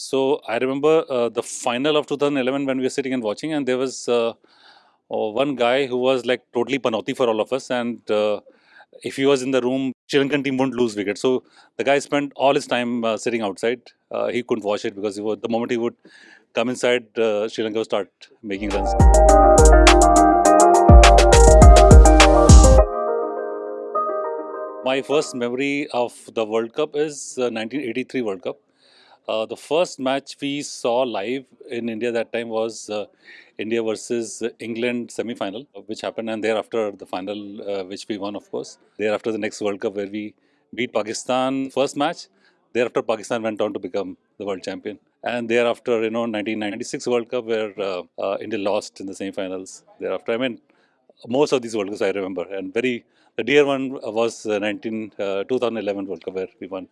So I remember uh, the final of 2011 when we were sitting and watching, and there was uh, uh, one guy who was like totally panoti for all of us, and uh, if he was in the room, Sri Lankan team wouldn't lose wicket. So the guy spent all his time uh, sitting outside. Uh, he couldn't watch it because was, the moment he would come inside, Sri Lanka would start making runs. My first memory of the World Cup is uh, 1983 World Cup. Uh, the first match we saw live in India that time was uh, India versus England semi-final, which happened, and thereafter the final, uh, which we won, of course. Thereafter the next World Cup where we beat Pakistan first match. Thereafter Pakistan went on to become the world champion, and thereafter you know 1996 World Cup where uh, uh, India lost in the semi-finals. Thereafter, I mean most of these World Cups I remember, and very the dear one was uh, 19 uh, 2011 World Cup where we won.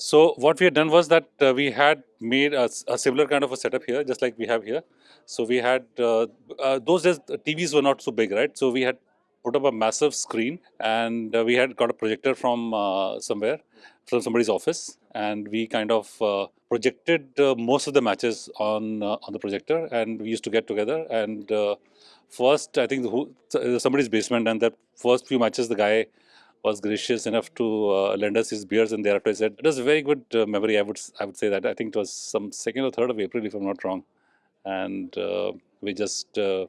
So what we had done was that uh, we had made a, a, similar kind of a setup here, just like we have here. So we had uh, uh, those days TVs were not so big, right? So we had put up a massive screen, and uh, we had got a projector from somewhere, from somebody's office, and we kind of projected most of the matches on on the projector, and we used to get together and first, I think who, somebody's basement, and the first few matches, the guy was gracious enough to uh, lend us his beers, and thereafter I said it was a very good uh, memory. I would I would say that I think it was some second or third of April, if I'm not wrong, and uh, we just uh,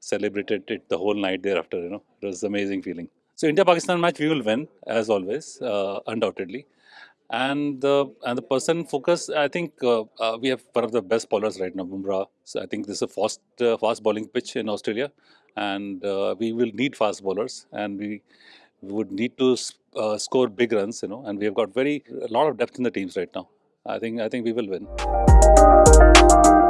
celebrated it the whole night thereafter. You know, it was an amazing feeling. So India-Pakistan match we will win as always, uh, undoubtedly and the and the person focus. I think uh, uh, we have one of the best bowlers right now, Bumrah. So I think this is a fast uh, fast bowling pitch in Australia, and uh, we will need fast bowlers, and we, we would need to uh, score big runs, you know. And we have got very a lot of depth in the teams right now. I think I think we will win.